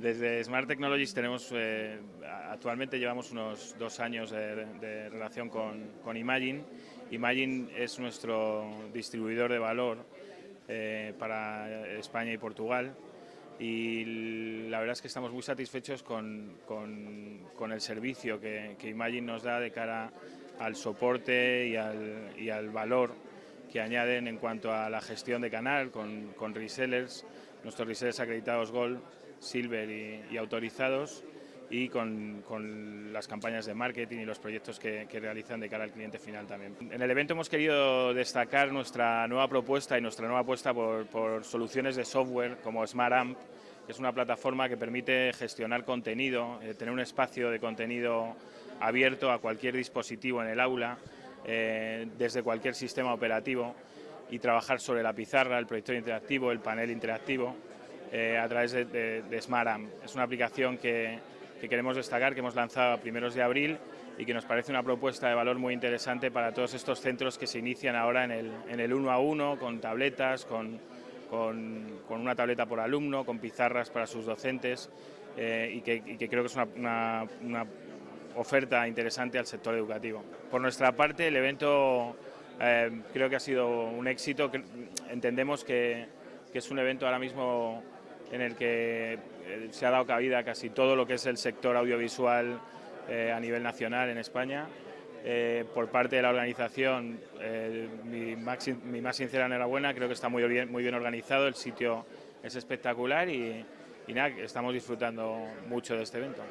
Desde Smart Technologies tenemos, eh, actualmente llevamos unos dos años de, relación con, con, Imagine. Imagine es nuestro distribuidor de valor eh, para España y Portugal y la verdad es que estamos muy satisfechos con, con, el servicio que, que, Imagine nos da de cara al soporte y al, y al valor que añaden en cuanto a la gestión de canal con, con resellers, nuestros resellers acreditados Gold Silver y, autorizados y con, las campañas de marketing y los proyectos que, realizan de cara al cliente final también. En el evento hemos querido destacar nuestra nueva propuesta y nuestra nueva apuesta por, soluciones de software como SmartAmp, que es una plataforma que permite gestionar contenido, eh, tener un espacio de contenido abierto a cualquier dispositivo en el aula, eh, desde cualquier sistema operativo y trabajar sobre la pizarra, el proyector interactivo, el panel interactivo eh, a través de, SmartAmp. Es una aplicación que, queremos destacar, que hemos lanzado a primeros de abril y que nos parece una propuesta de valor muy interesante para todos estos centros que se inician ahora en el, en el uno a uno, con tabletas, con, con, una tableta por alumno, con pizarras para sus docentes eh, y, que, creo que es una, una, oferta interesante al sector educativo. Por nuestra parte, el evento eh, creo que ha sido un éxito. Entendemos que, es un evento ahora mismo en el que eh, se ha dado cabida casi todo lo que es el sector audiovisual eh, a nivel nacional en España. Eh, por parte de la organización, mi, más, sincera enhorabuena, creo que está muy bien, muy bien organizado, el sitio es espectacular y, y nada, estamos disfrutando mucho de este evento.